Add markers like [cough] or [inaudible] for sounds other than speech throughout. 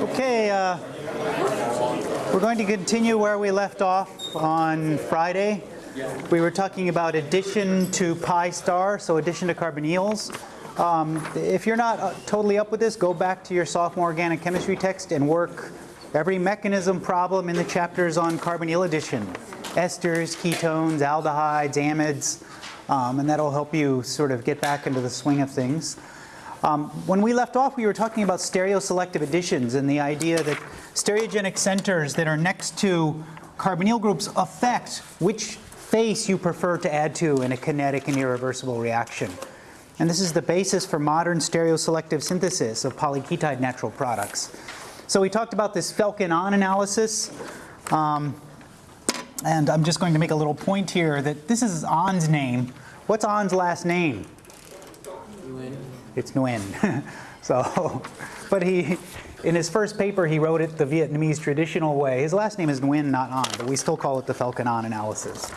Okay, uh, we're going to continue where we left off on Friday. We were talking about addition to pi star, so addition to carbonyls. Um, if you're not uh, totally up with this, go back to your sophomore organic chemistry text and work every mechanism problem in the chapters on carbonyl addition. Esters, ketones, aldehydes, amides, um, and that'll help you sort of get back into the swing of things. Um, when we left off, we were talking about stereoselective additions and the idea that stereogenic centers that are next to carbonyl groups affect which face you prefer to add to in a kinetic and irreversible reaction. And this is the basis for modern stereoselective synthesis of polyketide natural products. So we talked about this Felkin-Anh analysis. Um, and I'm just going to make a little point here that this is Anh's name. What's Anh's last name? It's Nguyen. [laughs] so, [laughs] but he, in his first paper, he wrote it the Vietnamese traditional way. His last name is Nguyen, not Anh, but we still call it the Felkin-Anh analysis.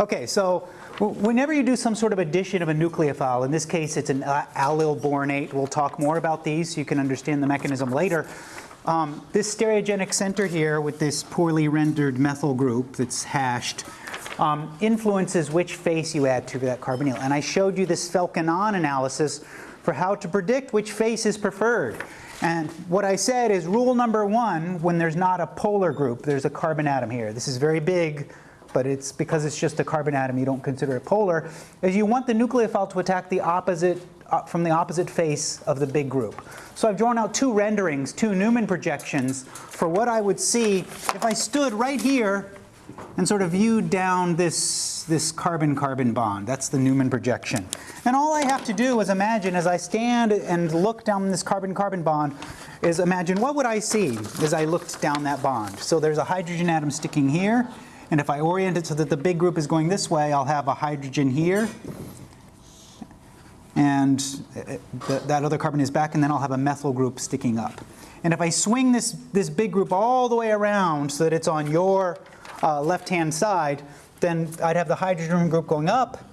Okay, so whenever you do some sort of addition of a nucleophile, in this case it's an allyl boronate, we'll talk more about these so you can understand the mechanism later. Um, this stereogenic center here with this poorly rendered methyl group that's hashed um, influences which face you add to that carbonyl. And I showed you this Felkin-Anh analysis for how to predict which face is preferred. And what I said is rule number one, when there's not a polar group, there's a carbon atom here. This is very big, but it's because it's just a carbon atom, you don't consider it polar, is you want the nucleophile to attack the opposite, uh, from the opposite face of the big group. So I've drawn out two renderings, two Newman projections for what I would see if I stood right here and sort of view down this, this carbon-carbon bond. That's the Newman projection. And all I have to do is imagine as I stand and look down this carbon-carbon bond is imagine what would I see as I looked down that bond. So there's a hydrogen atom sticking here. And if I orient it so that the big group is going this way, I'll have a hydrogen here. And th that other carbon is back, and then I'll have a methyl group sticking up. And if I swing this, this big group all the way around so that it's on your uh, left-hand side, then I'd have the hydrogen group going up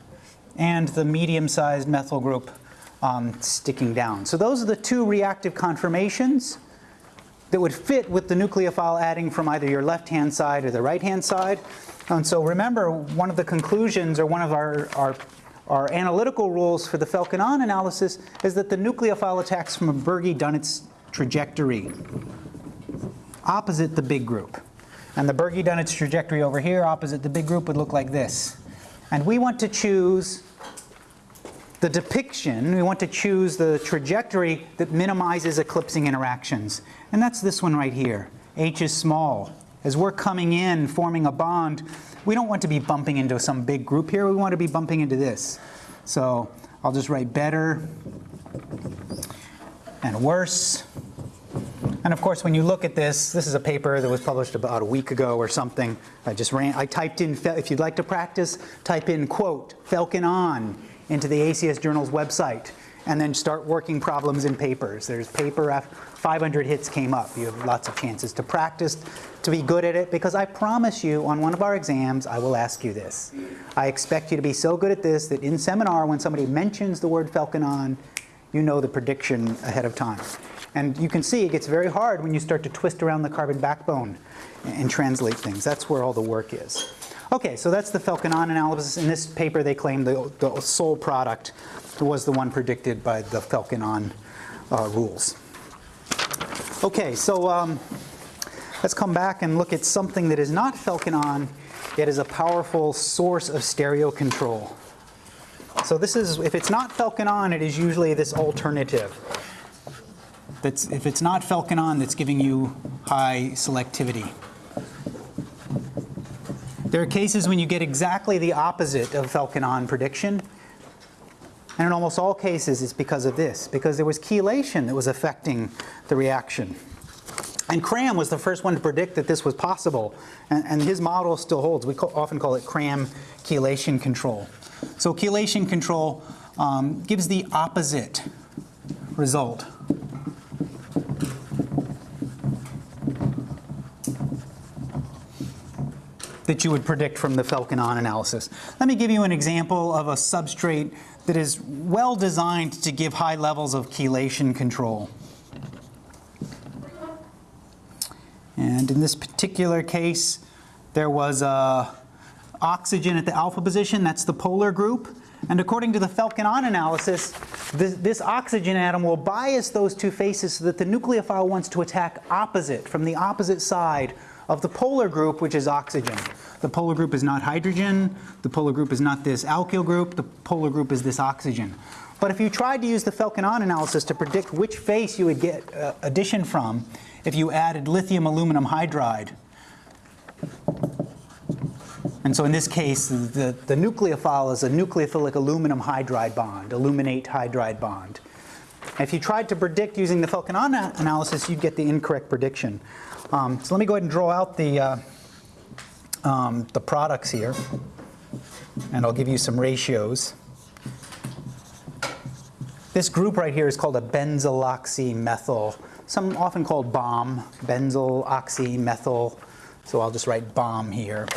and the medium-sized methyl group um, sticking down. So those are the two reactive conformations that would fit with the nucleophile adding from either your left-hand side or the right-hand side. And so remember, one of the conclusions or one of our, our, our analytical rules for the Felkin-Anh analysis is that the nucleophile attacks from a Bürgi-Dunitz trajectory opposite the big group. And the Bürgi-Dunitz trajectory over here opposite the big group would look like this. And we want to choose the depiction, we want to choose the trajectory that minimizes eclipsing interactions. And that's this one right here. H is small. As we're coming in, forming a bond, we don't want to be bumping into some big group here. We want to be bumping into this. So I'll just write better and worse. And of course, when you look at this, this is a paper that was published about a week ago or something. I just ran, I typed in, if you'd like to practice, type in quote, Felkin-Anh into the ACS Journal's website and then start working problems in papers. There's paper after 500 hits came up. You have lots of chances to practice, to be good at it, because I promise you on one of our exams, I will ask you this. I expect you to be so good at this that in seminar, when somebody mentions the word Felkin-Anh, you know the prediction ahead of time. And you can see it gets very hard when you start to twist around the carbon backbone and translate things. That's where all the work is. Okay, so that's the Felkin-Anh analysis. In this paper, they claim the, the sole product was the one predicted by the Felkin-Anh uh, rules. Okay, so um, let's come back and look at something that is not Felkin-Anh, yet is a powerful source of stereo control. So this is, if it's not Felkin-Anh, it is usually this alternative if it's not Felkin-Anh, that's giving you high selectivity. There are cases when you get exactly the opposite of Felkin-Anh prediction. And in almost all cases, it's because of this, because there was chelation that was affecting the reaction. And Cram was the first one to predict that this was possible, and, and his model still holds. We often call it Cram chelation control. So chelation control um, gives the opposite result that you would predict from the Felkin-Anh analysis. Let me give you an example of a substrate that is well designed to give high levels of chelation control. And in this particular case, there was uh, oxygen at the alpha position, that's the polar group. And according to the Felkin-Anh analysis, this, this, oxygen atom will bias those two faces so that the nucleophile wants to attack opposite, from the opposite side of the polar group, which is oxygen. The polar group is not hydrogen, the polar group is not this alkyl group, the polar group is this oxygen. But if you tried to use the Felkin-Anh analysis to predict which face you would get uh, addition from if you added lithium aluminum hydride, and so in this case, the, the nucleophile is a nucleophilic aluminum hydride bond, aluminate hydride bond. If you tried to predict using the Felkin-Anh analysis, you'd get the incorrect prediction. Um, so let me go ahead and draw out the, uh, um, the products here, and I'll give you some ratios. This group right here is called a benzyloxymethyl, some often called BOM, benzyloxymethyl, so I'll just write BOM here.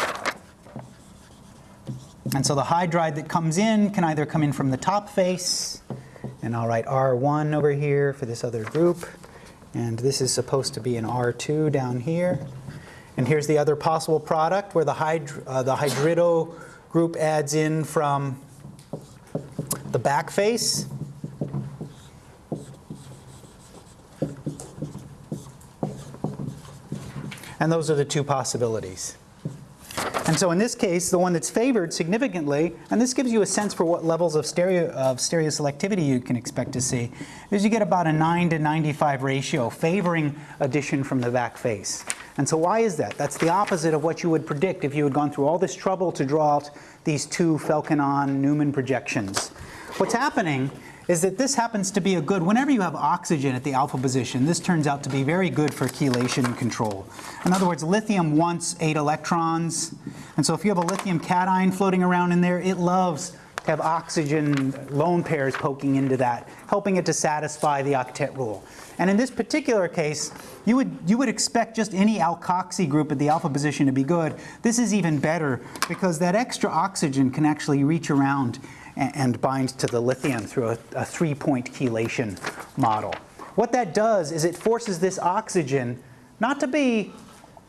And so the hydride that comes in can either come in from the top face, and I'll write R1 over here for this other group, and this is supposed to be an R2 down here. And here's the other possible product where the, hyd uh, the hydrido group adds in from the back face. And those are the two possibilities. And so in this case, the one that's favored significantly, and this gives you a sense for what levels of stereo, of stereoselectivity you can expect to see, is you get about a 9 to 95 ratio favoring addition from the back face. And so why is that? That's the opposite of what you would predict if you had gone through all this trouble to draw out these two Felkin-Anh Newman projections. What's happening is that this happens to be a good, whenever you have oxygen at the alpha position, this turns out to be very good for chelation control. In other words, lithium wants eight electrons, and so if you have a lithium cation floating around in there, it loves to have oxygen lone pairs poking into that, helping it to satisfy the octet rule. And in this particular case, you would, you would expect just any alkoxy group at the alpha position to be good. This is even better because that extra oxygen can actually reach around and binds to the lithium through a, a three-point chelation model. What that does is it forces this oxygen not to be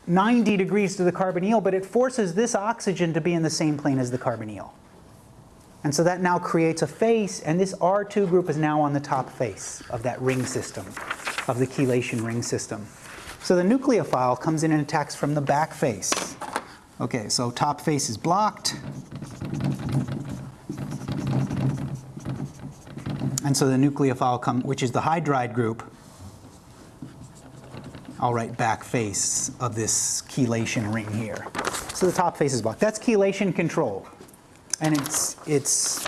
90 degrees to the carbonyl, but it forces this oxygen to be in the same plane as the carbonyl. And so that now creates a face, and this R2 group is now on the top face of that ring system, of the chelation ring system. So the nucleophile comes in and attacks from the back face. Okay, so top face is blocked. And so the nucleophile, come, which is the hydride group, I'll write back face of this chelation ring here. So the top face is blocked. That's chelation control. And it's, it's,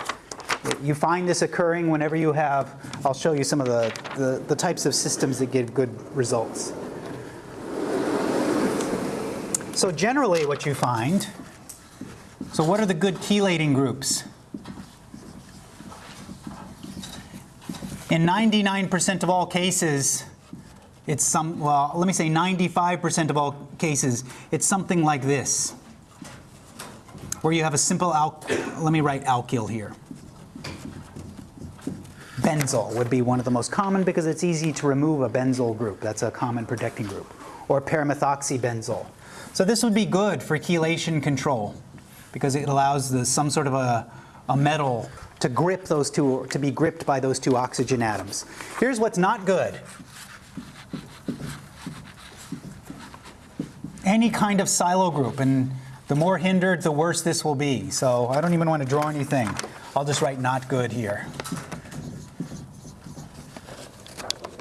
you find this occurring whenever you have, I'll show you some of the, the, the types of systems that give good results. So generally what you find, so what are the good chelating groups? In 99% of all cases, it's some, well, let me say 95% of all cases, it's something like this, where you have a simple, al let me write alkyl here. Benzyl would be one of the most common because it's easy to remove a benzyl group. That's a common protecting group. Or paramethoxybenzyl. So this would be good for chelation control because it allows the, some sort of a, a metal to grip those two, to be gripped by those two oxygen atoms. Here's what's not good. Any kind of silyl group, and the more hindered, the worse this will be. So I don't even want to draw anything. I'll just write not good here.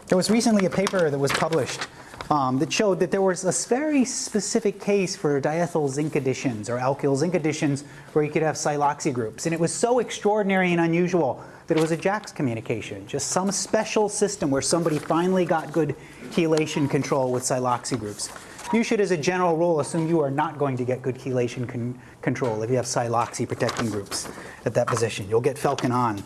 There was recently a paper that was published um, that showed that there was a very specific case for diethyl zinc additions or alkyl zinc additions where you could have siloxy groups. And it was so extraordinary and unusual that it was a JACS communication, just some special system where somebody finally got good chelation control with siloxy groups. You should, as a general rule, assume you are not going to get good chelation con control if you have siloxy protecting groups at that position. You'll get Felkin-Anh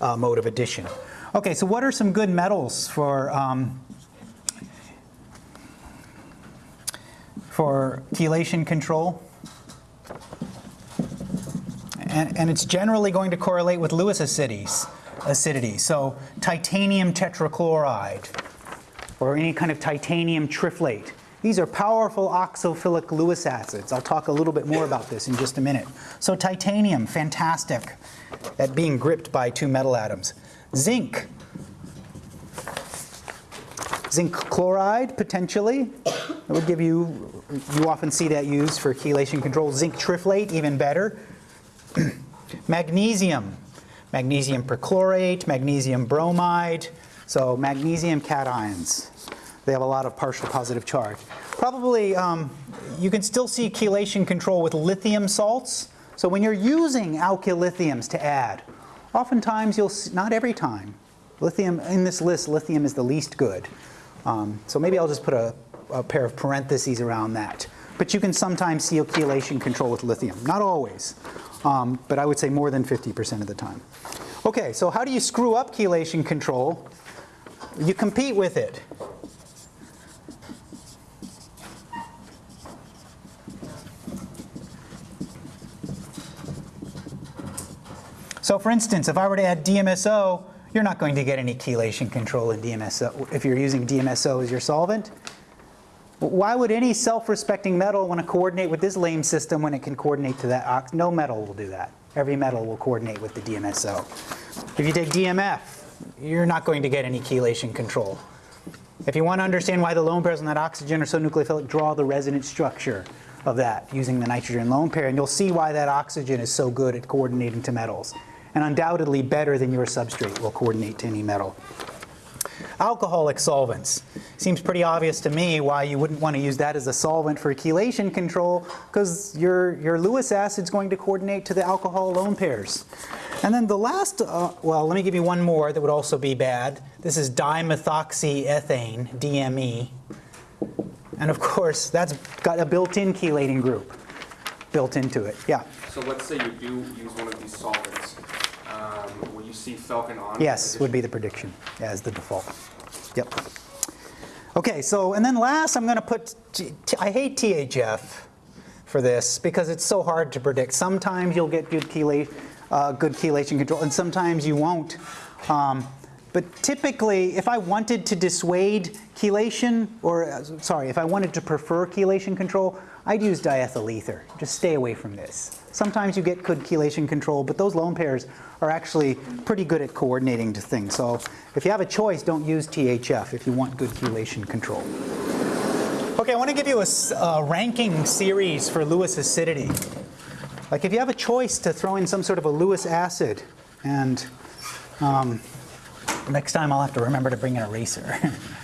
uh, mode of addition. Okay, so what are some good metals for um, for chelation control. And, and, it's generally going to correlate with Lewis acidity. acidity. So titanium tetrachloride or any kind of titanium triflate These are powerful oxophilic Lewis acids. I'll talk a little bit more about this in just a minute. So titanium, fantastic at being gripped by two metal atoms. Zinc, zinc chloride potentially. That would give you, you often see that used for chelation control. Zinc triflate, even better. [clears throat] magnesium, magnesium perchlorate, magnesium bromide. So magnesium cations. They have a lot of partial positive charge. Probably um, you can still see chelation control with lithium salts. So when you're using alkyllithiums to add, oftentimes you'll, see, not every time, lithium, in this list, lithium is the least good. Um, so maybe I'll just put a, a pair of parentheses around that. But you can sometimes see chelation control with lithium. Not always, um, but I would say more than 50% of the time. Okay, so how do you screw up chelation control? You compete with it. So for instance, if I were to add DMSO, you're not going to get any chelation control in DMSO if you're using DMSO as your solvent. Why would any self-respecting metal want to coordinate with this lame system when it can coordinate to that? Ox? No metal will do that. Every metal will coordinate with the DMSO. If you take DMF, you're not going to get any chelation control. If you want to understand why the lone pairs on that oxygen are so nucleophilic, draw the resonance structure of that using the nitrogen lone pair, and you'll see why that oxygen is so good at coordinating to metals and undoubtedly better than your substrate will coordinate to any metal. Alcoholic solvents. Seems pretty obvious to me why you wouldn't want to use that as a solvent for chelation control because your, your Lewis acid is going to coordinate to the alcohol lone pairs. And then the last, uh, well, let me give you one more that would also be bad. This is dimethoxyethane, DME. And of course, that's got a built-in chelating group built into it. Yeah. So let's say you do use one of these solvents. Um, will you see Felkin-Anh? Yes, would be the prediction as the default. Yep. Okay, so and then last I'm going to put, I hate THF for this because it's so hard to predict. Sometimes you'll get good, chela, uh, good chelation control and sometimes you won't. Um, but typically, if I wanted to dissuade chelation, or uh, sorry, if I wanted to prefer chelation control, I'd use diethyl ether. Just stay away from this. Sometimes you get good chelation control, but those lone pairs are actually pretty good at coordinating to things. So if you have a choice, don't use THF if you want good chelation control. Okay, I want to give you a, ranking series for Lewis acidity. Like if you have a choice to throw in some sort of a Lewis acid, and um, next time I'll have to remember to bring an eraser. [laughs]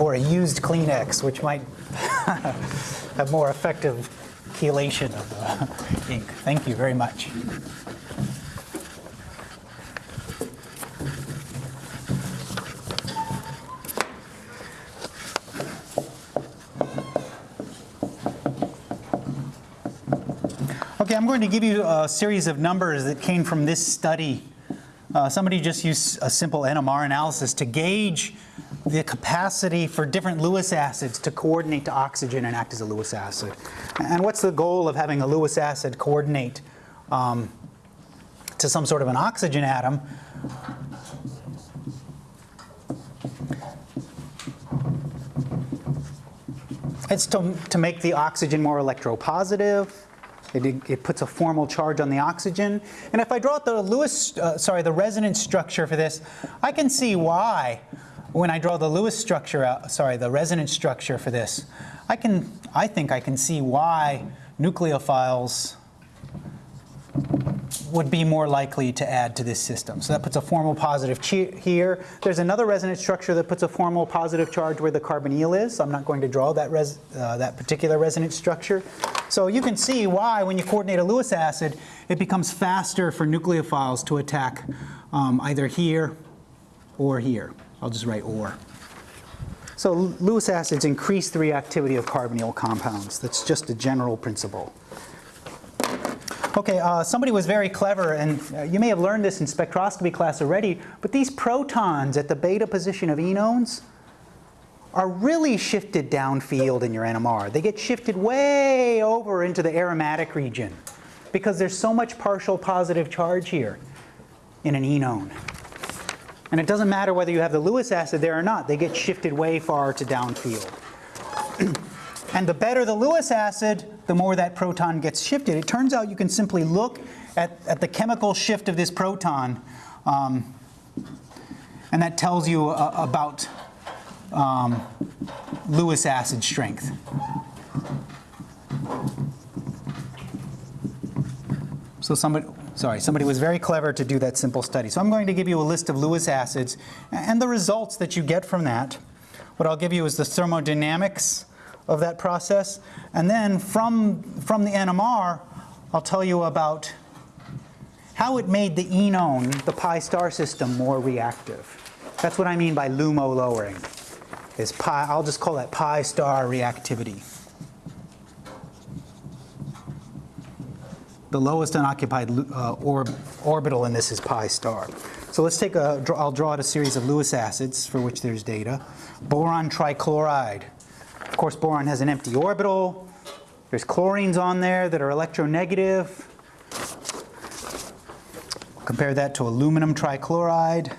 or a used Kleenex, which might [laughs] have more effective chelation of the [laughs] ink. Thank you very much. Okay, I'm going to give you a series of numbers that came from this study. Uh, somebody just used a simple NMR analysis to gauge the capacity for different Lewis acids to coordinate to oxygen and act as a Lewis acid. And what's the goal of having a Lewis acid coordinate um, to some sort of an oxygen atom? It's to, to make the oxygen more electropositive. It, it, puts a formal charge on the oxygen. And if I draw out the Lewis, uh, sorry, the resonance structure for this, I can see why when I draw the Lewis structure out, sorry, the resonance structure for this, I can, I think I can see why nucleophiles would be more likely to add to this system. So that puts a formal positive here. There's another resonance structure that puts a formal positive charge where the carbonyl is. I'm not going to draw that, uh, that particular resonance structure. So you can see why when you coordinate a Lewis acid, it becomes faster for nucleophiles to attack um, either here or here. I'll just write or. So Lewis acids increase the reactivity of carbonyl compounds. That's just a general principle. Okay, uh, somebody was very clever, and uh, you may have learned this in spectroscopy class already, but these protons at the beta position of enones are really shifted downfield in your NMR. They get shifted way over into the aromatic region. because there's so much partial positive charge here in an enone. And it doesn't matter whether you have the Lewis acid there or not, they get shifted way far to downfield. [clears throat] and the better the Lewis acid, the more that proton gets shifted. It turns out you can simply look at, at the chemical shift of this proton, um, and that tells you uh, about um, Lewis acid strength. So somebody, sorry, somebody was very clever to do that simple study. So I'm going to give you a list of Lewis acids and the results that you get from that. What I'll give you is the thermodynamics of that process. And then from, from the NMR, I'll tell you about how it made the enone, the pi star system, more reactive. That's what I mean by LUMO lowering. Is pi, I'll just call that pi star reactivity. The lowest unoccupied uh, orb, orbital in this is pi star. So let's take a, I'll draw out a series of Lewis acids for which there's data. Boron trichloride. Of course, boron has an empty orbital. There's chlorines on there that are electronegative. Compare that to aluminum trichloride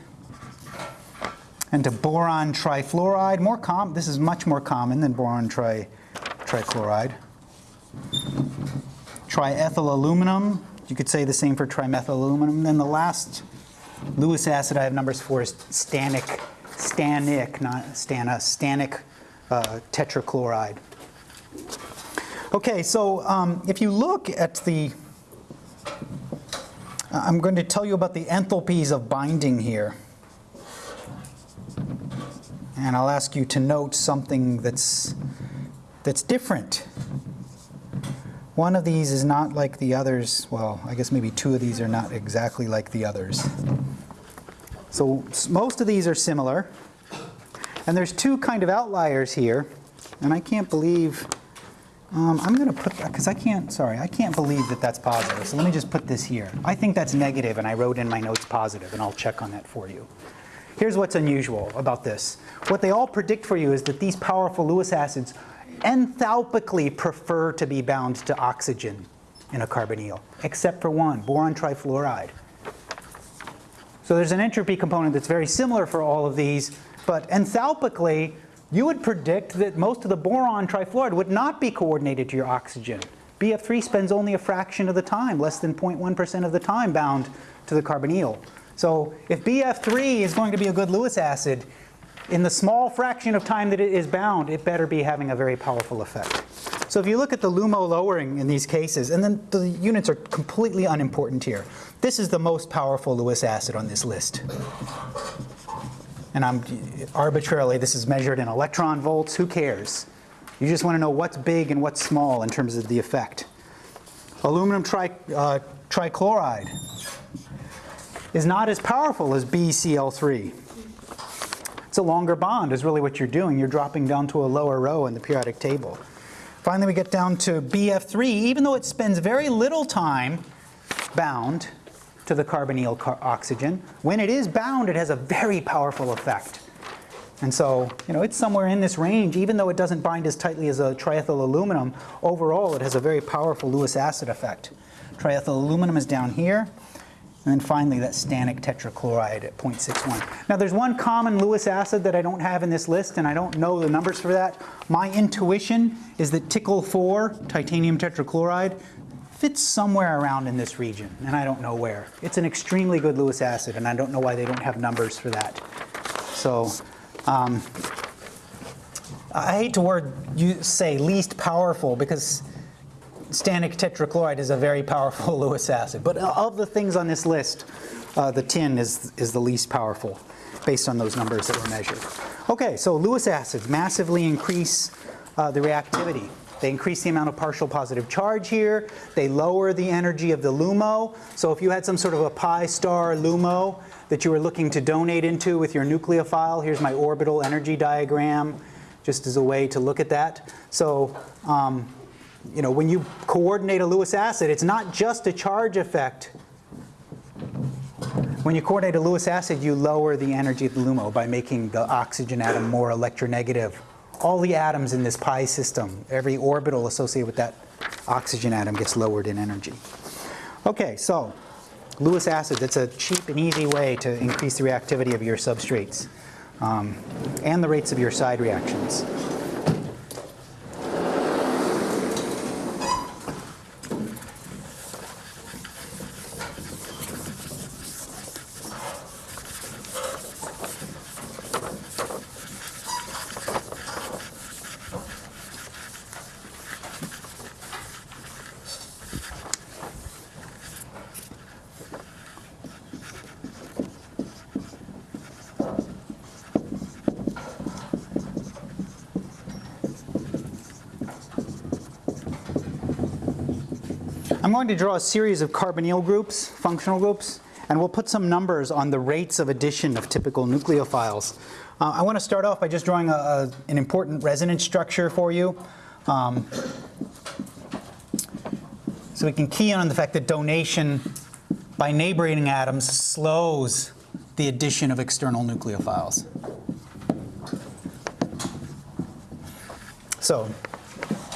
and to boron trifluoride. More com this is much more common than boron tri trichloride. Triethyl aluminum, you could say the same for trimethyl aluminum. Then the last Lewis acid I have numbers for is stannic, stanic, not stana, stannic uh, tetrachloride. Okay, so um, if you look at the I'm going to tell you about the enthalpies of binding here. And I'll ask you to note something that's, that's different. One of these is not like the others. Well, I guess maybe two of these are not exactly like the others. So most of these are similar. And there's two kind of outliers here. And I can't believe um, I'm going to put, because I can't, sorry, I can't believe that that's positive. So let me just put this here. I think that's negative, and I wrote in my notes positive, and I'll check on that for you. Here's what's unusual about this. What they all predict for you is that these powerful Lewis acids enthalpically prefer to be bound to oxygen in a carbonyl, except for one, boron trifluoride. So there's an entropy component that's very similar for all of these, but enthalpically, you would predict that most of the boron trifluoride would not be coordinated to your oxygen. BF3 spends only a fraction of the time, less than 0.1% of the time bound to the carbonyl. So if BF3 is going to be a good Lewis acid, in the small fraction of time that it is bound, it better be having a very powerful effect. So if you look at the LUMO lowering in these cases, and then the units are completely unimportant here. This is the most powerful Lewis acid on this list and I'm arbitrarily, this is measured in electron volts, who cares? You just want to know what's big and what's small in terms of the effect. Aluminum tri, uh, trichloride is not as powerful as BCl3. It's a longer bond is really what you're doing. You're dropping down to a lower row in the periodic table. Finally, we get down to BF3. Even though it spends very little time bound, to the carbonyl car oxygen. When it is bound, it has a very powerful effect. And so, you know, it's somewhere in this range, even though it doesn't bind as tightly as a triethyl aluminum, overall it has a very powerful Lewis acid effect. Triethyl aluminum is down here. And then finally, that stannic tetrachloride at 0.61. Now, there's one common Lewis acid that I don't have in this list, and I don't know the numbers for that. My intuition is that TiCl4, titanium tetrachloride, fits somewhere around in this region, and I don't know where. It's an extremely good Lewis acid, and I don't know why they don't have numbers for that. So um, I hate to word you say least powerful because stannic tetrachloride is a very powerful [laughs] Lewis acid. But of the things on this list, uh, the tin is, is the least powerful based on those numbers that were measured. Okay, so Lewis acids massively increase uh, the reactivity. They increase the amount of partial positive charge here. They lower the energy of the LUMO. So if you had some sort of a pi star LUMO that you were looking to donate into with your nucleophile, here's my orbital energy diagram, just as a way to look at that. So um, you know, when you coordinate a Lewis acid, it's not just a charge effect. When you coordinate a Lewis acid, you lower the energy of the LUMO by making the oxygen atom more electronegative all the atoms in this pi system, every orbital associated with that oxygen atom gets lowered in energy. Okay, so Lewis acid, it's a cheap and easy way to increase the reactivity of your substrates um, and the rates of your side reactions. Going to draw a series of carbonyl groups, functional groups, and we'll put some numbers on the rates of addition of typical nucleophiles. Uh, I want to start off by just drawing a, a, an important resonance structure for you. Um, so we can key in on the fact that donation by neighboring atoms slows the addition of external nucleophiles. So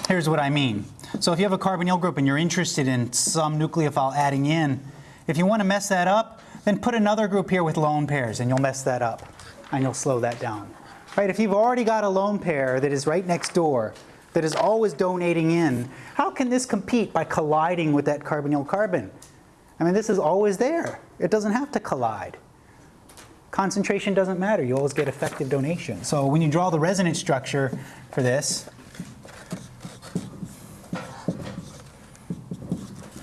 here's what I mean. So if you have a carbonyl group and you're interested in some nucleophile adding in, if you want to mess that up, then put another group here with lone pairs and you'll mess that up and you'll slow that down. Right? If you've already got a lone pair that is right next door, that is always donating in, how can this compete by colliding with that carbonyl carbon? I mean, this is always there. It doesn't have to collide. Concentration doesn't matter. You always get effective donation. So when you draw the resonance structure for this,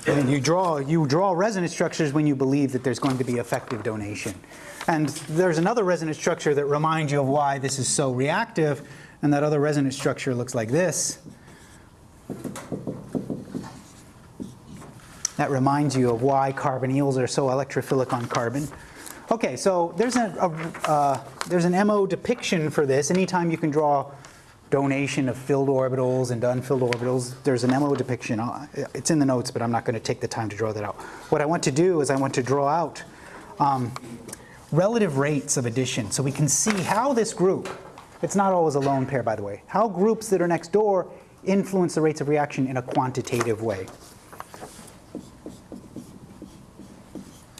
And you draw, you draw resonance structures when you believe that there's going to be effective donation. And there's another resonance structure that reminds you of why this is so reactive, and that other resonance structure looks like this. That reminds you of why carbonyls are so electrophilic on carbon. Okay, so there's, a, a uh, there's an MO depiction for this. Anytime you can draw donation of filled orbitals and unfilled orbitals. There's an MO depiction. It's in the notes, but I'm not going to take the time to draw that out. What I want to do is I want to draw out um, relative rates of addition so we can see how this group, it's not always a lone pair by the way, how groups that are next door influence the rates of reaction in a quantitative way.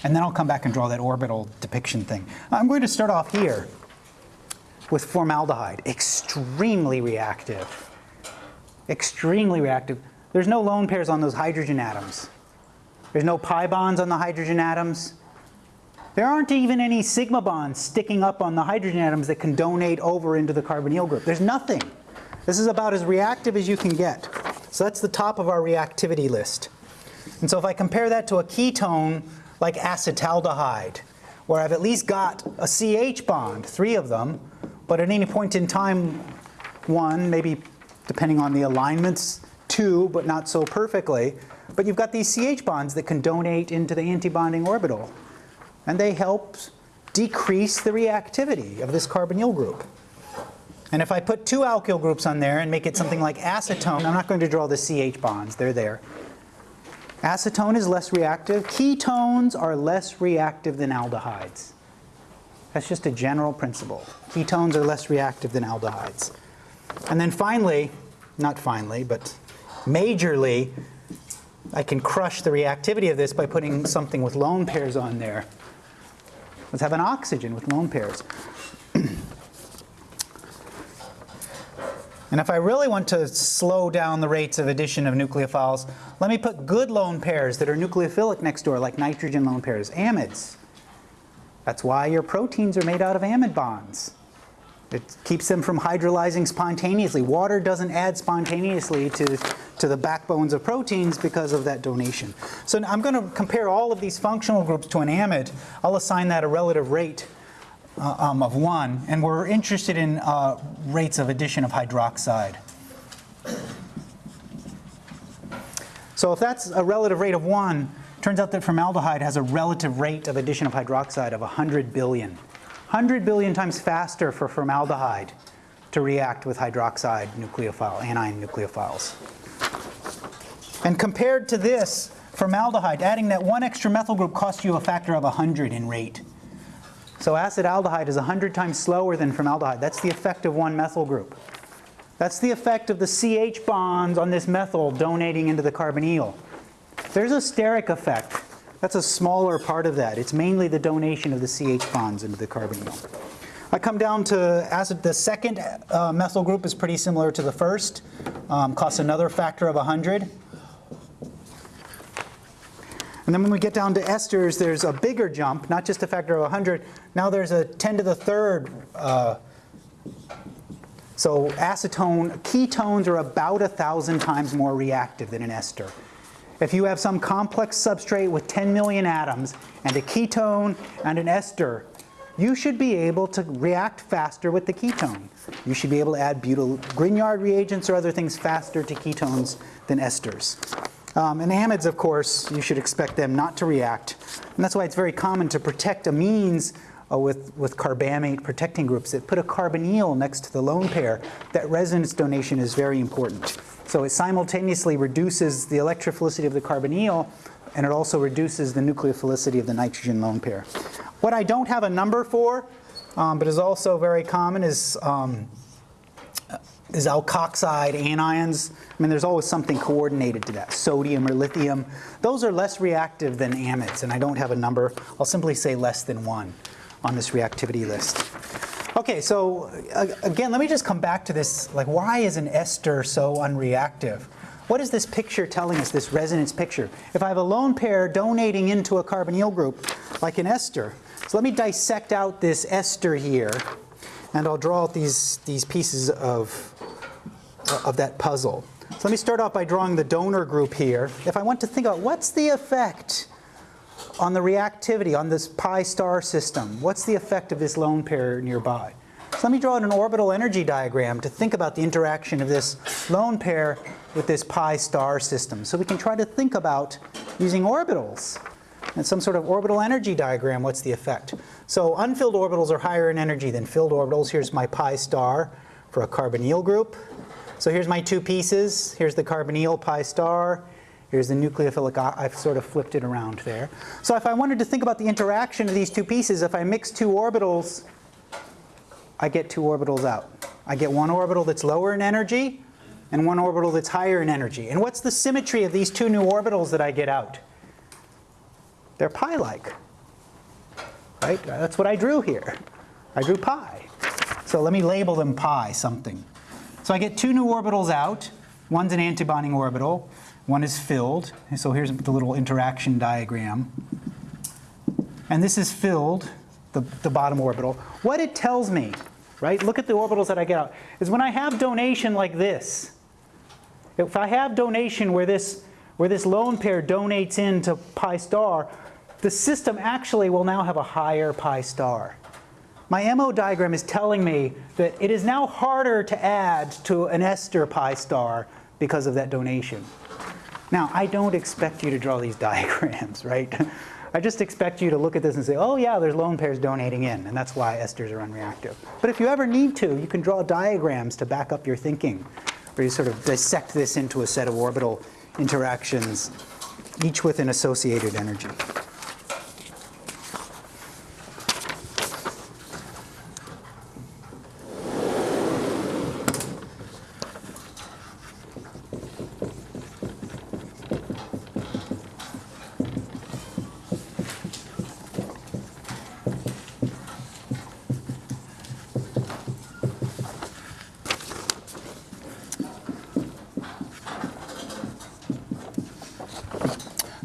And then I'll come back and draw that orbital depiction thing. I'm going to start off here with formaldehyde. Extremely reactive. Extremely reactive. There's no lone pairs on those hydrogen atoms. There's no pi bonds on the hydrogen atoms. There aren't even any sigma bonds sticking up on the hydrogen atoms that can donate over into the carbonyl group. There's nothing. This is about as reactive as you can get. So that's the top of our reactivity list. And so if I compare that to a ketone like acetaldehyde, where I've at least got a CH bond, three of them, but at any point in time, one, maybe depending on the alignments, two, but not so perfectly. But you've got these CH bonds that can donate into the antibonding orbital. And they help decrease the reactivity of this carbonyl group. And if I put two alkyl groups on there and make it something like acetone, I'm not going to draw the CH bonds, they're there. Acetone is less reactive. Ketones are less reactive than aldehydes. That's just a general principle. Ketones are less reactive than aldehydes. And then finally, not finally, but majorly, I can crush the reactivity of this by putting something with lone pairs on there. Let's have an oxygen with lone pairs. And if I really want to slow down the rates of addition of nucleophiles, let me put good lone pairs that are nucleophilic next door, like nitrogen lone pairs, amides. That's why your proteins are made out of amide bonds. It keeps them from hydrolyzing spontaneously. Water doesn't add spontaneously to, to the backbones of proteins because of that donation. So I'm going to compare all of these functional groups to an amide. I'll assign that a relative rate uh, um, of 1. And we're interested in uh, rates of addition of hydroxide. So if that's a relative rate of 1, Turns out that formaldehyde has a relative rate of addition of hydroxide of 100 billion. 100 billion times faster for formaldehyde to react with hydroxide nucleophile, anion nucleophiles. And compared to this, formaldehyde, adding that one extra methyl group costs you a factor of 100 in rate. So acetaldehyde is 100 times slower than formaldehyde. That's the effect of one methyl group. That's the effect of the CH bonds on this methyl donating into the carbonyl. There's a steric effect. That's a smaller part of that. It's mainly the donation of the CH bonds into the carbonyl. I come down to acid. The second uh, methyl group is pretty similar to the first. Um, costs another factor of 100. And then when we get down to esters, there's a bigger jump, not just a factor of 100. Now there's a 10 to the third. Uh, so acetone, ketones are about 1,000 times more reactive than an ester. If you have some complex substrate with 10 million atoms and a ketone and an ester, you should be able to react faster with the ketone. You should be able to add butyl Grignard reagents or other things faster to ketones than esters. Um, and amides, of course, you should expect them not to react. And that's why it's very common to protect amines uh, with, with carbamate protecting groups that put a carbonyl next to the lone pair. That resonance donation is very important. So it simultaneously reduces the electrophilicity of the carbonyl and it also reduces the nucleophilicity of the nitrogen lone pair. What I don't have a number for, um, but is also very common is um, is alkoxide anions. I mean, there's always something coordinated to that, sodium or lithium. Those are less reactive than amides, and I don't have a number. I'll simply say less than one on this reactivity list. Okay, so uh, again, let me just come back to this, like why is an ester so unreactive? What is this picture telling us, this resonance picture? If I have a lone pair donating into a carbonyl group, like an ester, so let me dissect out this ester here, and I'll draw out these, these pieces of, of that puzzle. So let me start off by drawing the donor group here. If I want to think about what's the effect on the reactivity on this pi star system, what's the effect of this lone pair nearby? So let me draw an orbital energy diagram to think about the interaction of this lone pair with this pi star system. So we can try to think about using orbitals and some sort of orbital energy diagram, what's the effect? So unfilled orbitals are higher in energy than filled orbitals. Here's my pi star for a carbonyl group. So here's my two pieces. Here's the carbonyl pi star. Here's the nucleophilic, I've sort of flipped it around there. So if I wanted to think about the interaction of these two pieces, if I mix two orbitals, I get two orbitals out. I get one orbital that's lower in energy and one orbital that's higher in energy. And what's the symmetry of these two new orbitals that I get out? They're pi-like, right? That's what I drew here. I drew pi. So let me label them pi something. So I get two new orbitals out. One's an antibonding orbital. One is filled. So here's the little interaction diagram. And this is filled, the, the bottom orbital. What it tells me, right, look at the orbitals that I get out, is when I have donation like this, if I have donation where this, where this lone pair donates into pi star, the system actually will now have a higher pi star. My MO diagram is telling me that it is now harder to add to an ester pi star because of that donation. Now, I don't expect you to draw these [laughs] diagrams, right? I just expect you to look at this and say, oh yeah, there's lone pairs donating in, and that's why esters are unreactive. But if you ever need to, you can draw diagrams to back up your thinking, where you sort of dissect this into a set of orbital interactions, each with an associated energy.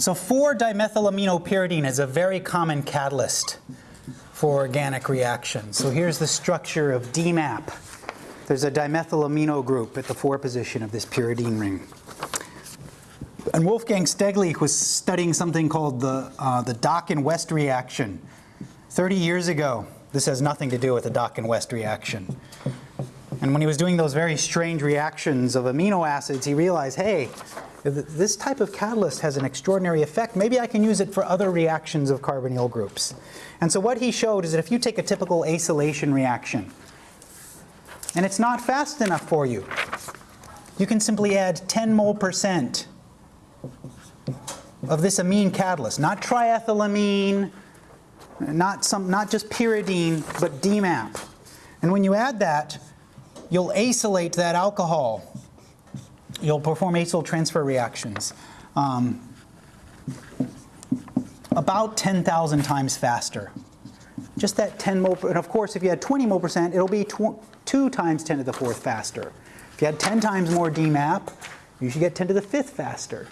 So 4-dimethylaminopyridine is a very common catalyst for organic reactions. So here's the structure of DMAP. There's a dimethylamino group at the 4 position of this pyridine ring. And Wolfgang Steglich was studying something called the, uh, the Dakin-West reaction 30 years ago. This has nothing to do with the Dakin-West reaction. And when he was doing those very strange reactions of amino acids, he realized, hey, this type of catalyst has an extraordinary effect. Maybe I can use it for other reactions of carbonyl groups. And so what he showed is that if you take a typical acylation reaction, and it's not fast enough for you, you can simply add 10 mole percent of this amine catalyst, not triethylamine, not, some, not just pyridine, but DMAP. And when you add that, you'll acylate that alcohol you'll perform acyl transfer reactions. Um, about 10,000 times faster. Just that 10 mole, and of course, if you had 20 mole percent, it'll be tw- 2 times 10 to the fourth faster. If you had 10 times more DMAP, you should get 10 to the fifth faster.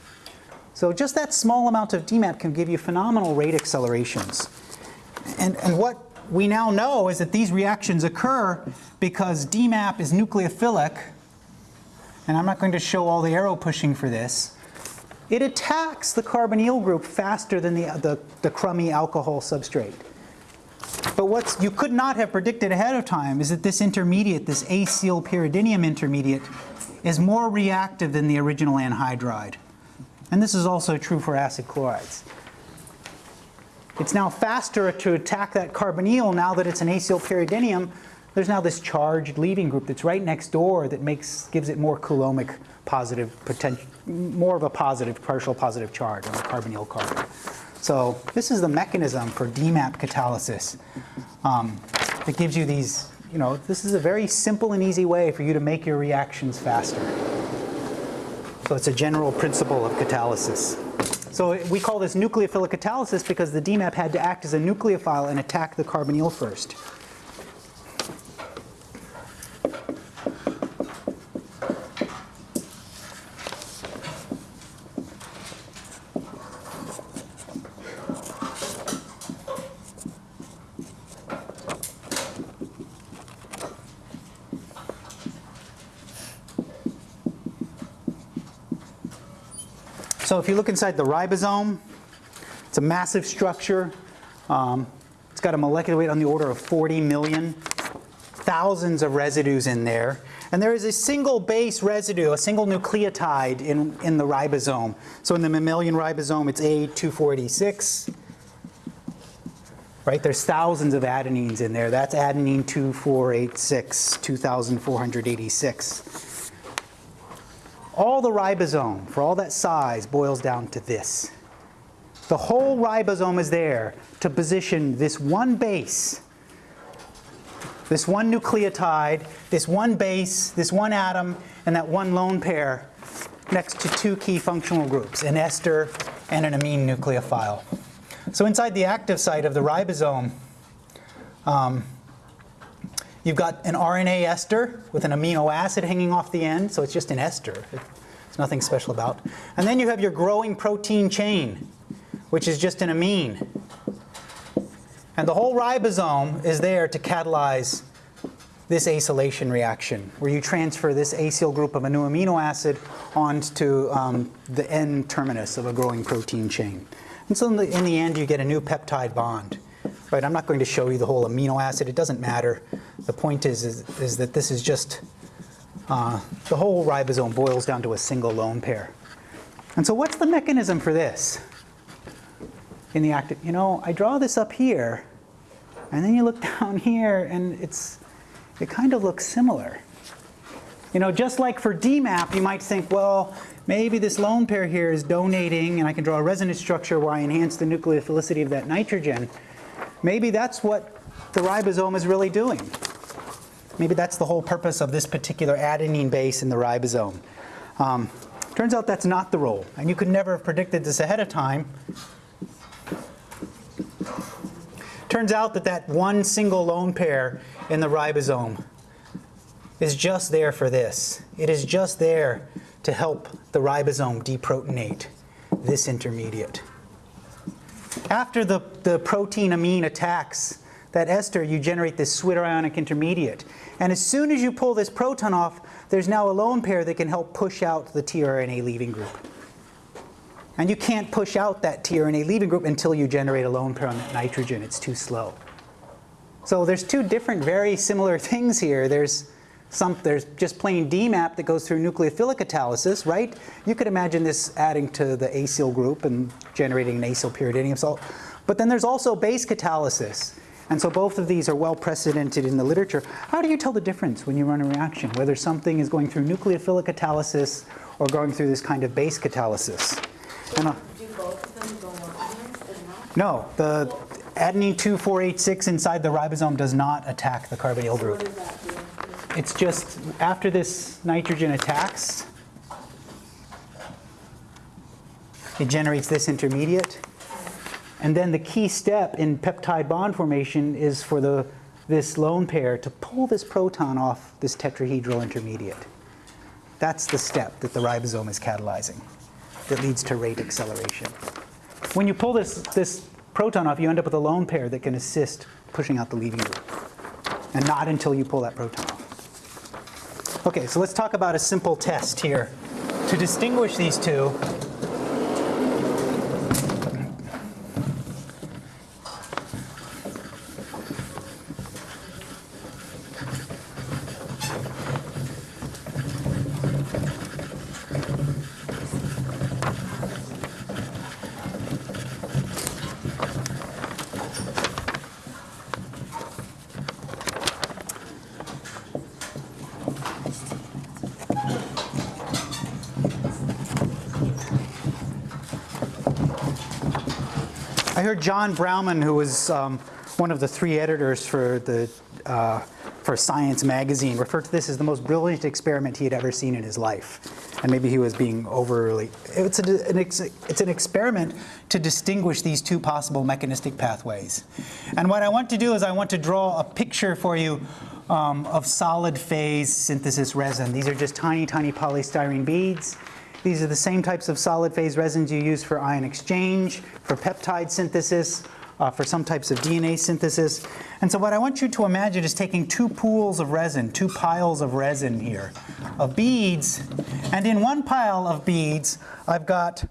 So just that small amount of DMAP can give you phenomenal rate accelerations. And, and what we now know is that these reactions occur because DMAP is nucleophilic, and I'm not going to show all the arrow pushing for this. It attacks the carbonyl group faster than the, the, the crummy alcohol substrate. But what you could not have predicted ahead of time is that this intermediate, this acyl pyridinium intermediate, is more reactive than the original anhydride. And this is also true for acid chlorides. It's now faster to attack that carbonyl now that it's an acyl pyridinium. There's now this charged leaving group that's right next door that makes gives it more coulombic positive potential, more of a positive partial positive charge on the carbonyl carbon. So this is the mechanism for DMAP catalysis um, that gives you these. You know, this is a very simple and easy way for you to make your reactions faster. So it's a general principle of catalysis. So we call this nucleophilic catalysis because the DMAP had to act as a nucleophile and attack the carbonyl first. So if you look inside the ribosome, it's a massive structure. Um, it's got a molecular weight on the order of 40 million, thousands of residues in there. And there is a single base residue, a single nucleotide in, in the ribosome. So in the mammalian ribosome, it's A2486. Right, there's thousands of adenines in there. That's adenine 2486, 2486 all the ribosome, for all that size, boils down to this. The whole ribosome is there to position this one base, this one nucleotide, this one base, this one atom, and that one lone pair next to two key functional groups, an ester and an amine nucleophile. So inside the active site of the ribosome, um, You've got an RNA ester with an amino acid hanging off the end, so it's just an ester. It's nothing special about. And then you have your growing protein chain, which is just an amine. And the whole ribosome is there to catalyze this acylation reaction, where you transfer this acyl group of a new amino acid onto um, the N terminus of a growing protein chain. And so in the, in the end, you get a new peptide bond. Right, I'm not going to show you the whole amino acid. It doesn't matter. The point is, is, is that this is just, uh, the whole ribosome boils down to a single lone pair. And so what's the mechanism for this? In the active, you know, I draw this up here, and then you look [laughs] down here, and it's, it kind of looks similar. You know, just like for DMAP, you might think, well, maybe this lone pair here is donating, and I can draw a resonance structure where I enhance the nucleophilicity of that nitrogen. Maybe that's what the ribosome is really doing. Maybe that's the whole purpose of this particular adenine base in the ribosome. Um, turns out that's not the role, and you could never have predicted this ahead of time. Turns out that that one single lone pair in the ribosome is just there for this. It is just there to help the ribosome deprotonate this intermediate. After the, the protein amine attacks that ester, you generate this zwitterionic intermediate. And as soon as you pull this proton off, there's now a lone pair that can help push out the tRNA leaving group. And you can't push out that tRNA leaving group until you generate a lone pair on that nitrogen. It's too slow. So there's two different, very similar [laughs] things here. There's some, there's just plain DMAP that goes through nucleophilic catalysis, right? You could imagine this adding to the acyl group and generating an acyl pyridinium salt. But then there's also base catalysis. And so both of these are well precedented in the literature. How do you tell the difference when you run a reaction, whether something is going through nucleophilic catalysis or going through this kind of base catalysis? Uh, Do both of them go organized and not? no, the adenine 2486 inside the ribosome does not attack the carbonyl group. What does that do? It's just after this nitrogen attacks, it generates this intermediate. And then the key step in peptide bond formation is for the, this lone pair to pull this proton off this tetrahedral intermediate. That's the step that the ribosome is catalyzing that leads to rate acceleration. When you pull this, this proton off, you end up with a lone pair that can assist pushing out the leaving group. And not until you pull that proton. Okay, so let's talk about a simple test here. To distinguish these two, I heard John Brauman, who was um, one of the three editors for the uh, for Science magazine, refer to this as the most brilliant experiment he had ever seen in his life. And maybe he was being overly. It's, a, an ex, it's an experiment to distinguish these two possible mechanistic pathways. And what I want to do is I want to draw a picture for you um, of solid phase synthesis resin. These are just tiny, tiny polystyrene beads. These are the same types of solid phase resins you use for ion exchange, for peptide synthesis, uh, for some types of DNA synthesis. And so what I want you to imagine is taking two pools of resin, two piles of resin here, of beads, and in one pile of beads, I've got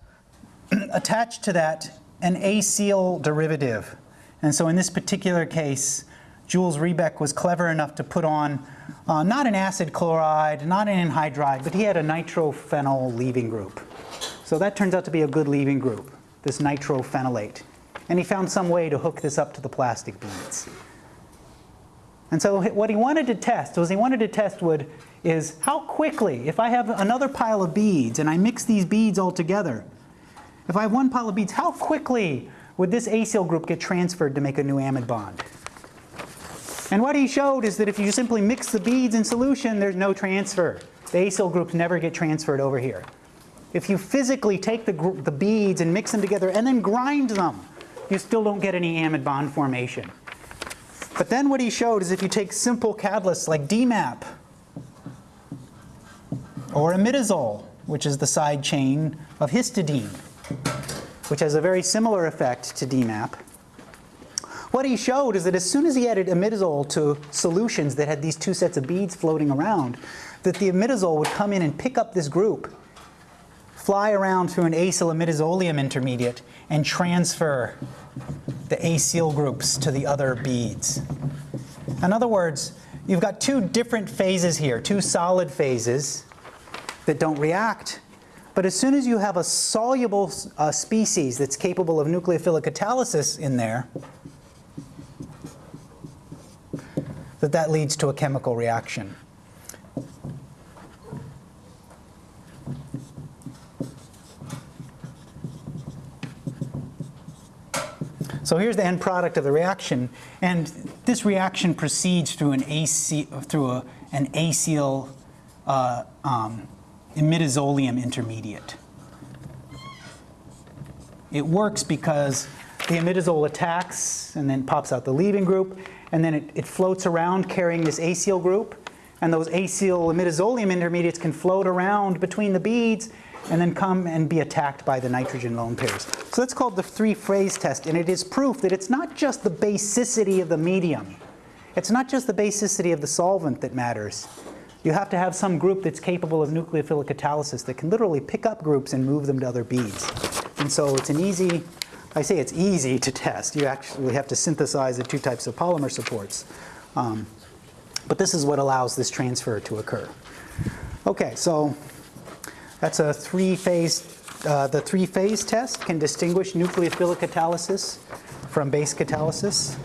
[clears throat] attached to that an acyl derivative. And so in this particular case, Jules Rebek was clever enough to put on uh, not an acid chloride, not an anhydride, but he had a nitrophenyl leaving group. So that turns out to be a good leaving group, this nitrophenylate. And he found some way to hook this up to the plastic beads. And so what he wanted to test was he wanted to test would is how quickly, if I have another pile of beads and I mix these beads all together, if I have one pile of beads, how quickly would this acyl group get transferred to make a new amide bond? And what he showed is that if you simply mix the beads in solution, there's no transfer. The acyl groups never get transferred over here. If you physically take the, the beads and mix them together and then grind them, you still don't get any amide bond formation. But then what he showed is if you take simple catalysts like DMAP or imidazole, which is the side chain of histidine, which has a very similar effect to DMAP, what he showed is that as soon as he added imidazole to solutions that had these two sets of beads floating around, that the imidazole would come in and pick up this group, fly around through an acyl imidazolium intermediate, and transfer the acyl groups to the other beads. In other words, you've got two different phases here, two solid phases that don't react. But as soon as you have a soluble uh, species that's capable of nucleophilic catalysis in there, that that leads to a chemical reaction. So here's the end product of the reaction, and this reaction proceeds through an AC, through a, an acyl uh, um, imidazolium intermediate. It works because the imidazole attacks and then pops out the leaving group, and then it, it floats around carrying this acyl group, and those acyl imidazolium intermediates can float around between the beads and then come and be attacked by the nitrogen lone pairs. So that's called the three-phase test, and it is proof that it's not just the basicity of the medium. It's not just the basicity of the solvent that matters. You have to have some group that's capable of nucleophilic catalysis that can literally pick up groups and move them to other beads. And so it's an easy, I say it's easy to test. You actually have to synthesize the two types of polymer supports. Um, but this is what allows this transfer to occur. Okay, so that's a three-phase, uh, the three-phase test can distinguish nucleophilic catalysis from base catalysis.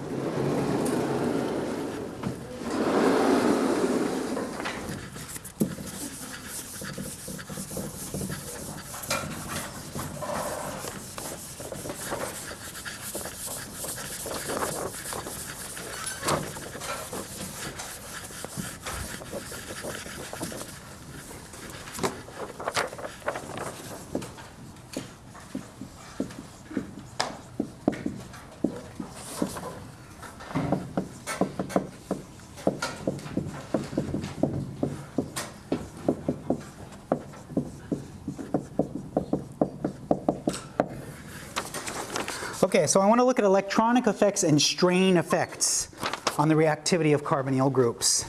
Okay, so I want to look at electronic effects and strain effects on the reactivity of carbonyl groups.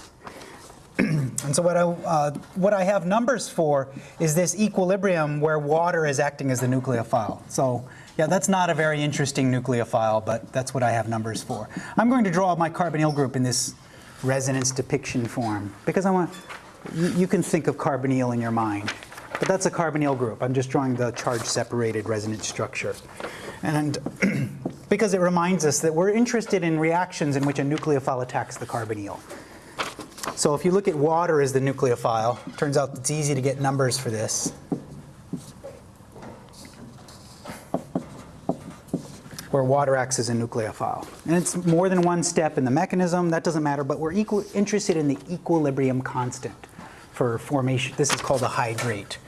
[clears throat] and so what I, uh, what I have numbers for is this equilibrium where water is acting as the nucleophile. So yeah, that's not a very interesting nucleophile, but that's what I have numbers for. I'm going to draw my carbonyl group in this resonance depiction form because I want, you, can think of carbonyl in your mind. But that's a carbonyl group. I'm just drawing the charge separated resonance structure. And [clears throat] because it reminds us that we're interested in reactions in which a nucleophile attacks the carbonyl. So if you look at water as the nucleophile, turns out it's easy to get numbers for this. Where water acts as a nucleophile. And it's more than one step in the mechanism, that doesn't matter, but we're equal, interested in the equilibrium constant for formation. This is called a hydrate.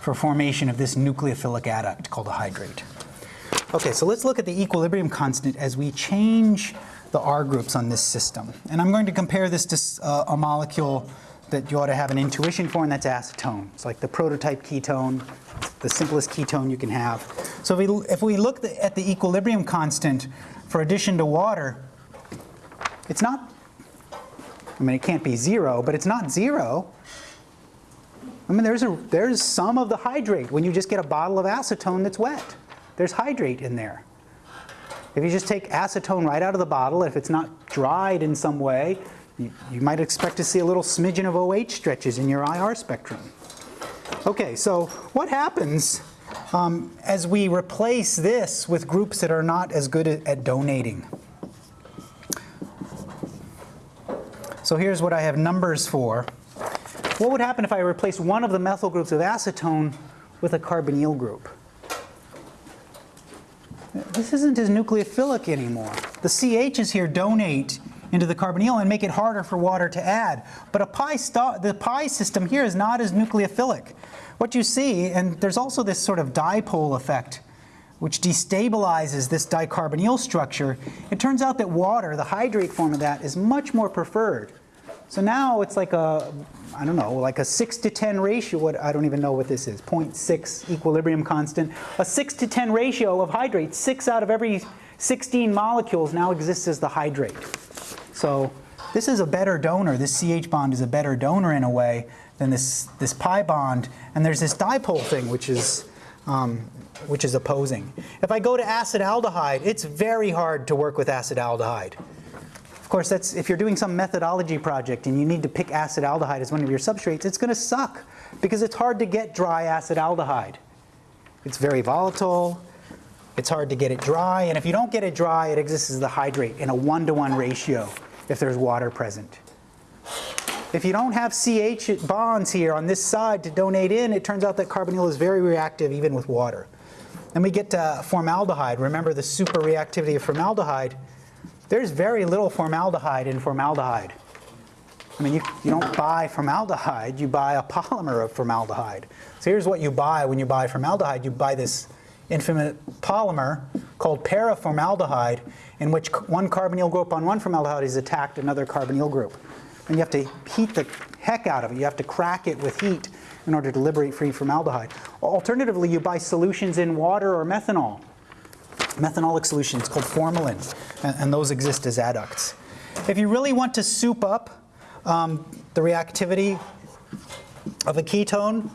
For formation of this nucleophilic adduct called a hydrate. Okay, so let's look at the equilibrium constant as we change the R groups on this system. And I'm going to compare this to uh, a molecule that you ought to have an intuition for, and that's acetone. It's like the prototype ketone, the simplest ketone you can have. So if we, if we look at the equilibrium constant for addition to water, it's not, I mean, it can't be zero, but it's not zero. I mean, there's, a, there's some of the hydrate when you just get a bottle of acetone that's wet. There's hydrate in there. If you just take acetone right out of the bottle, if it's not dried in some way, you, you might expect to see a little smidgen of OH stretches in your IR spectrum. Okay, so what happens um, as we replace this with groups that are not as good at, at donating? So here's what I have numbers for. What would happen if I replaced one of the methyl groups of acetone with a carbonyl group? This isn't as nucleophilic anymore. The CHs here donate into the carbonyl and make it harder for water to add. But a pi the pi system here is not as nucleophilic. What you see, and there's also this sort of dipole effect which destabilizes this dicarbonyl structure, it turns out that water, the hydrate form of that, is much more preferred. So now it's like a, I don't know, like a 6 to 10 ratio, what, I don't even know what this is, 0.6 equilibrium constant. A 6 to 10 ratio of hydrates, 6 out of every 16 molecules now exists as the hydrate. So this is a better donor, this CH bond is a better donor in a way than this, this pi bond. And there's this dipole thing which is, um, which is opposing. If I go to acetaldehyde, it's very hard to work with acetaldehyde. Of course, that's if you're doing some methodology project and you need to pick acetaldehyde as one of your substrates, it's going to suck because it's hard to get dry acetaldehyde. It's very volatile. It's hard to get it dry, and if you don't get it dry, it exists as the hydrate in a one-to-one -one ratio if there's water present. If you don't have CH bonds here on this side to donate in, it turns out that carbonyl is very reactive even with water. Then we get to formaldehyde. Remember the super reactivity of formaldehyde there's very little formaldehyde in formaldehyde. I mean, you, you don't buy formaldehyde, you buy a polymer of formaldehyde. So here's what you buy when you buy formaldehyde. You buy this infinite polymer called paraformaldehyde in which one carbonyl group on one formaldehyde is attacked another carbonyl group. And you have to heat the heck out of it. You have to crack it with heat in order to liberate free formaldehyde. Alternatively, you buy solutions in water or methanol methanolic solutions called formalin, and, and, those exist as adducts. If you really want to soup up um, the reactivity of a ketone,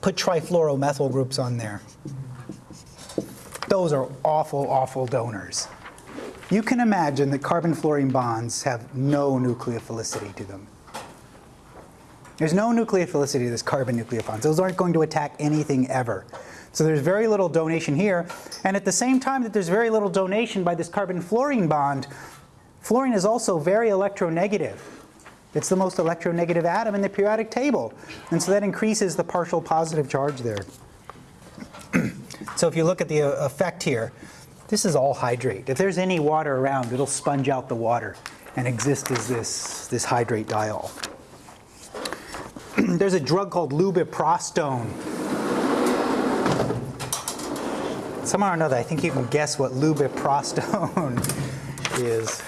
put trifluoromethyl groups on there. Those are awful, awful donors. You can imagine that carbon-fluorine bonds have no nucleophilicity to them. There's no nucleophilicity to this carbon nucleophiles. Those aren't going to attack anything ever. So there's very little donation here. And at the same time that there's very little donation by this carbon-fluorine bond, fluorine is also very electronegative. It's the most electronegative atom in the periodic table. And so that increases the partial positive charge there. [clears throat] so if you look at the uh, effect here, this is all hydrate. If there's any water around, it'll sponge out the water and exist as this, this hydrate diol. [clears throat] there's a drug called lubiprostone somehow or another, I think you can guess what lubiprostone [laughs] is.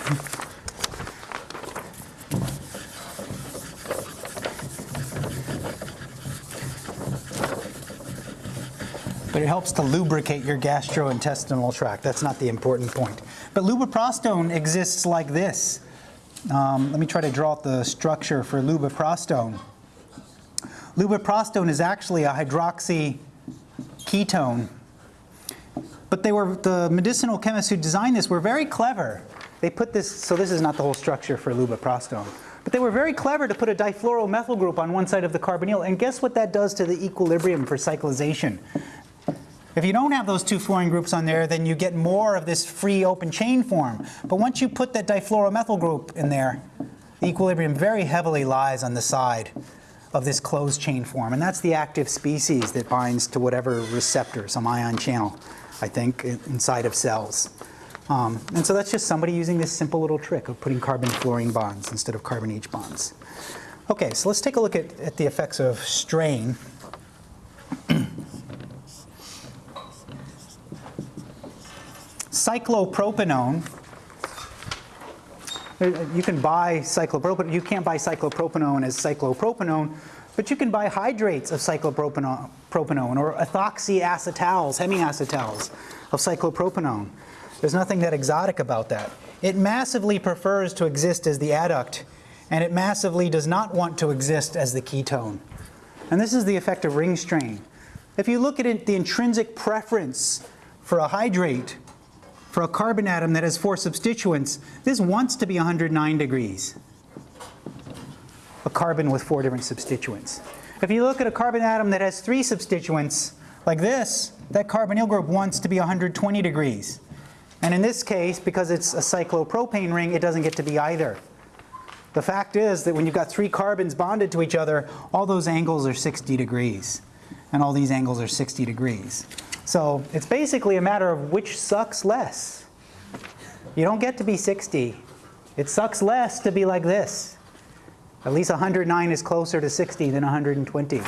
but it helps to lubricate your gastrointestinal tract. That's not the important point. But lubiprostone exists like this. Um, let me try to draw out the structure for lubiprostone. Lubiprostone is actually a hydroxy ketone. But they were the medicinal chemists who designed this were very clever. They put this, so this is not the whole structure for lubiprostone. But they were very clever to put a difluoromethyl group on one side of the carbonyl. And guess what that does to the equilibrium for cyclization? If you don't have those two fluorine groups on there, then you get more of this free open chain form. But once you put that difluoromethyl group in there, the equilibrium very heavily lies on the side of this closed chain form. And that's the active species that binds to whatever receptor, some ion channel, I think, inside of cells. Um, and so that's just somebody using this simple little trick of putting carbon-fluorine bonds instead of carbon-H bonds. Okay, so let's take a look at, at the effects of strain. [clears throat] Cyclopropanone uh, you can buy cyclopropanone, you can't buy cyclopropanone as cyclopropanone, but you can buy hydrates of cyclopropanone propanone, or ethoxyacetals, hemiacetals of cyclopropanone. There's nothing that exotic about that. It massively prefers to exist as the adduct, and it massively does not want to exist as the ketone. And this is the effect of ring strain. If you look at it, the intrinsic preference for a hydrate for a carbon atom that has four substituents, this wants to be 109 degrees. A carbon with four different substituents. If you look at a carbon atom that has three substituents, like this, that carbonyl group wants to be 120 degrees. And in this case, because it's a cyclopropane ring, it doesn't get to be either. The fact is that when you've got three carbons bonded to each other, all those angles are 60 degrees. And all these angles are 60 degrees. So it's basically a matter of which sucks less. You don't get to be 60. It sucks less to be like this. At least 109 is closer to 60 than 120.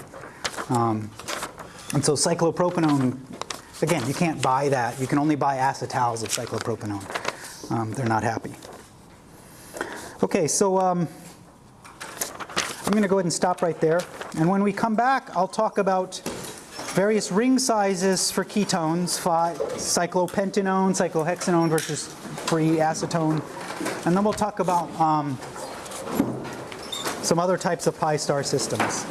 Um, and so cyclopropanone, again, you can't buy that. You can only buy acetals of cyclopropanone. Um, they're not happy. Okay, so um, I'm going to go ahead and stop right there. And when we come back, I'll talk about various ring sizes for ketones, cyclopentanone, cyclohexanone versus free acetone. And then we'll talk about um, some other types of pi star systems.